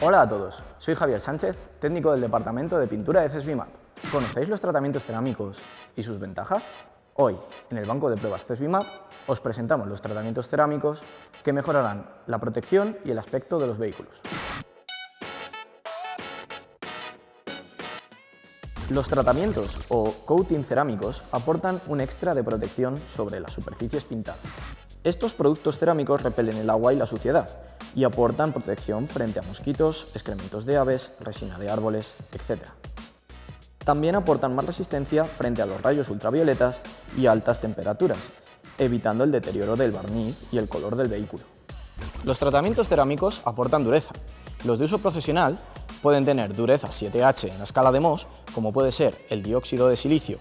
Hola a todos, soy Javier Sánchez, técnico del Departamento de Pintura de CESBIMAP. ¿Conocéis los tratamientos cerámicos y sus ventajas? Hoy, en el banco de pruebas CESBIMAP, os presentamos los tratamientos cerámicos que mejorarán la protección y el aspecto de los vehículos. Los tratamientos o coating cerámicos aportan un extra de protección sobre las superficies pintadas. Estos productos cerámicos repelen el agua y la suciedad y aportan protección frente a mosquitos, excrementos de aves, resina de árboles, etc. También aportan más resistencia frente a los rayos ultravioletas y altas temperaturas, evitando el deterioro del barniz y el color del vehículo. Los tratamientos cerámicos aportan dureza. Los de uso profesional pueden tener dureza 7H en la escala de Mohs, como puede ser el dióxido de silicio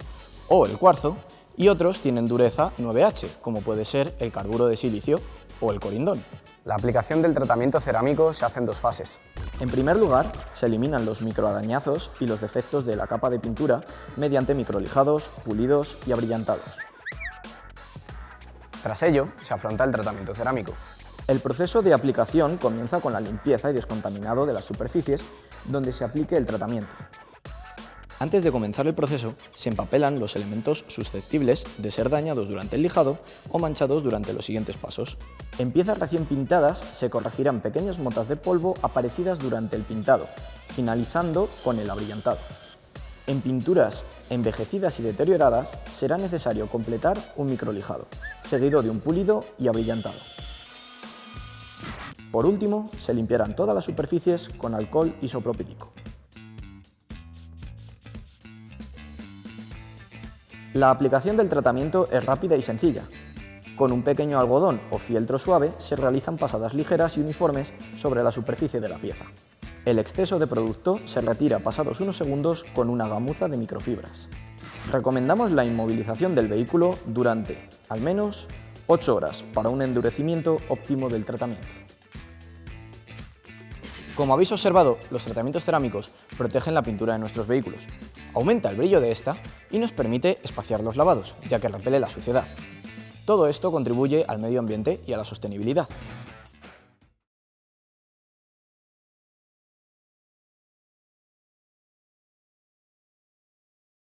o el cuarzo, y otros tienen dureza 9H, como puede ser el carburo de silicio o el corindón. La aplicación del tratamiento cerámico se hace en dos fases. En primer lugar, se eliminan los microarañazos y los defectos de la capa de pintura mediante microlijados, pulidos y abrillantados. Tras ello, se afronta el tratamiento cerámico. El proceso de aplicación comienza con la limpieza y descontaminado de las superficies donde se aplique el tratamiento. Antes de comenzar el proceso, se empapelan los elementos susceptibles de ser dañados durante el lijado o manchados durante los siguientes pasos. En piezas recién pintadas se corregirán pequeñas motas de polvo aparecidas durante el pintado, finalizando con el abrillantado. En pinturas envejecidas y deterioradas será necesario completar un microlijado, seguido de un pulido y abrillantado. Por último, se limpiarán todas las superficies con alcohol isopropílico. La aplicación del tratamiento es rápida y sencilla. Con un pequeño algodón o fieltro suave se realizan pasadas ligeras y uniformes sobre la superficie de la pieza. El exceso de producto se retira pasados unos segundos con una gamuza de microfibras. Recomendamos la inmovilización del vehículo durante, al menos, 8 horas para un endurecimiento óptimo del tratamiento. Como habéis observado, los tratamientos cerámicos protegen la pintura de nuestros vehículos, aumenta el brillo de esta y nos permite espaciar los lavados, ya que repele la suciedad. Todo esto contribuye al medio ambiente y a la sostenibilidad.